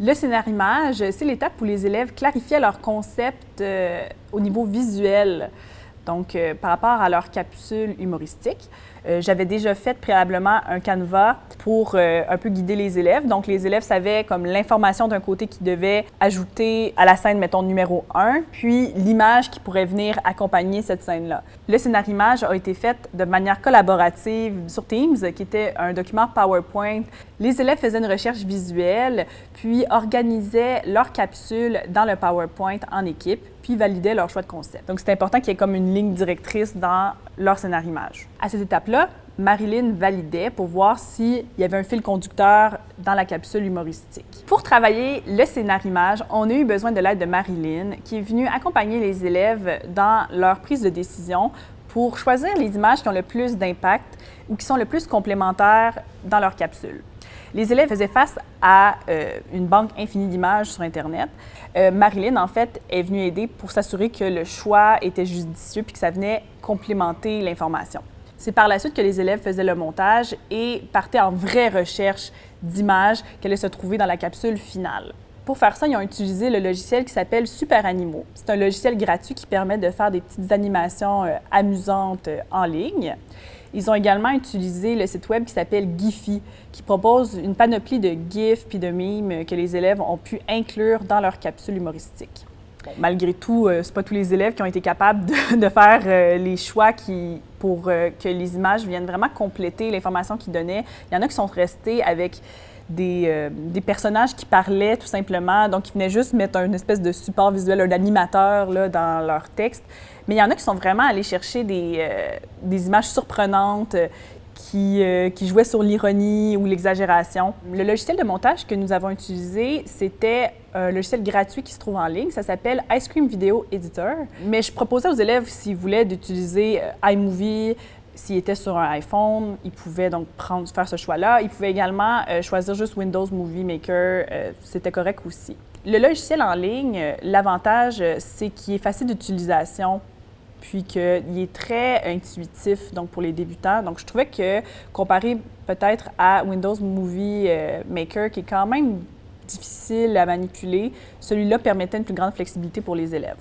Le scénarimage, c'est l'étape où les élèves clarifiaient leur concept euh, au niveau visuel, donc euh, par rapport à leur capsule humoristique. Euh, j'avais déjà fait préalablement un canevas pour euh, un peu guider les élèves. Donc, les élèves savaient comme l'information d'un côté qu'ils devaient ajouter à la scène, mettons, numéro 1, puis l'image qui pourrait venir accompagner cette scène-là. Le scénarimage a été fait de manière collaborative sur Teams, qui était un document PowerPoint. Les élèves faisaient une recherche visuelle, puis organisaient leur capsule dans le PowerPoint en équipe, puis validaient leur choix de concept. Donc, c'est important qu'il y ait comme une ligne directrice dans leur scénarimage. À cette étape-là, Marilyn validait pour voir s'il y avait un fil conducteur dans la capsule humoristique. Pour travailler le scénarimage, on a eu besoin de l'aide de Marilyn, qui est venue accompagner les élèves dans leur prise de décision pour choisir les images qui ont le plus d'impact ou qui sont le plus complémentaires dans leur capsule. Les élèves faisaient face à euh, une banque infinie d'images sur Internet. Euh, Marilyn, en fait, est venue aider pour s'assurer que le choix était judicieux puis que ça venait complémenter l'information. C'est par la suite que les élèves faisaient le montage et partaient en vraie recherche d'images qui allaient se trouver dans la capsule finale. Pour faire ça, ils ont utilisé le logiciel qui s'appelle Super Animaux. C'est un logiciel gratuit qui permet de faire des petites animations euh, amusantes en ligne. Ils ont également utilisé le site web qui s'appelle Giphy, qui propose une panoplie de GIFs puis de mimes que les élèves ont pu inclure dans leur capsule humoristique malgré tout, euh, ce pas tous les élèves qui ont été capables de, faire euh, les choix qui, pour euh, que les images viennent vraiment compléter l'information qu'ils donnaient. Il y en a qui sont restés avec des, des, personnages qui parlaient tout simplement, donc ils venaient juste mettre une espèce de support visuel, un animateur là, dans leur texte. Mais il y en a qui sont vraiment allés chercher des, des images surprenantes, qui, euh, qui jouait sur l'ironie ou l'exagération. Le logiciel de montage que nous avons utilisé, c'était un logiciel gratuit qui se trouve en ligne. Ça s'appelle Ice Cream Video Editor. Mais je proposais aux élèves, s'ils voulaient, d'utiliser euh, iMovie, s'ils étaient sur un iPhone, ils pouvaient donc prendre, faire ce choix-là. Ils pouvaient également euh, choisir juste Windows Movie Maker, c'était correct aussi. Le logiciel en ligne, l'avantage, c'est qu'il est facile d'utilisation puis qu'il est très intuitif donc pour les débutants. Donc, je trouvais que comparé peut-être à Windows Movie euh, Maker, qui est quand même difficile à manipuler, celui-là permettait une plus grande flexibilité pour les élèves.